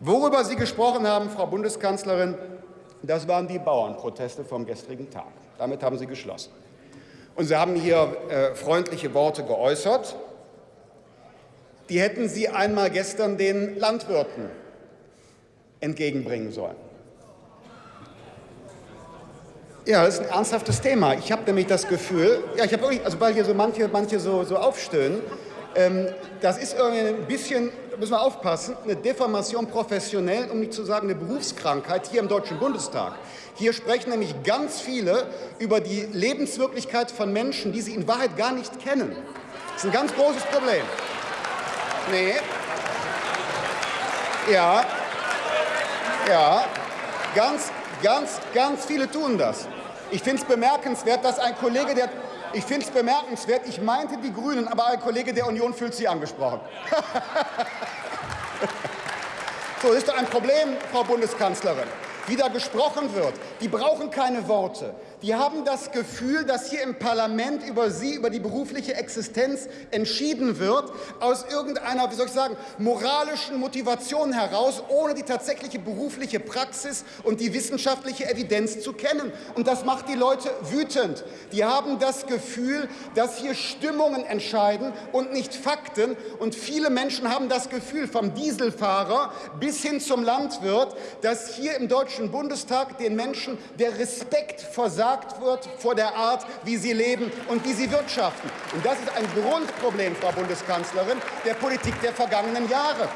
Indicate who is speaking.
Speaker 1: Worüber Sie gesprochen haben, Frau Bundeskanzlerin, das waren die Bauernproteste vom gestrigen Tag. Damit haben Sie geschlossen. Und Sie haben hier äh, freundliche Worte geäußert. Die hätten Sie einmal gestern den Landwirten entgegenbringen sollen. Ja, das ist ein ernsthaftes Thema. Ich habe nämlich das Gefühl, ja, ich habe wirklich, also weil hier so manche, manche so, so aufstöhnen, ähm, das ist irgendwie ein bisschen, müssen wir aufpassen, eine Deformation professionell, um nicht zu sagen eine Berufskrankheit hier im Deutschen Bundestag. Hier sprechen nämlich ganz viele über die Lebenswirklichkeit von Menschen, die sie in Wahrheit gar nicht kennen. Das ist ein ganz großes Problem. Nee. Ja. Ja. Ganz, ganz, ganz viele tun das. Ich finde es bemerkenswert, dass ein Kollege, der ich finde es bemerkenswert, ich meinte die Grünen, aber ein Kollege der Union fühlt sich angesprochen. so, ist ein Problem, Frau Bundeskanzlerin wie da gesprochen wird. Die brauchen keine Worte. Die haben das Gefühl, dass hier im Parlament über sie, über die berufliche Existenz entschieden wird, aus irgendeiner, wie soll ich sagen, moralischen Motivation heraus, ohne die tatsächliche berufliche Praxis und die wissenschaftliche Evidenz zu kennen. Und das macht die Leute wütend. Die haben das Gefühl, dass hier Stimmungen entscheiden und nicht Fakten. Und viele Menschen haben das Gefühl, vom Dieselfahrer bis hin zum Landwirt, dass hier im Deutschen Bundestag den Menschen der Respekt versagt wird vor der Art, wie sie leben und wie sie wirtschaften. Und das ist ein Grundproblem, Frau Bundeskanzlerin, der Politik der vergangenen Jahre.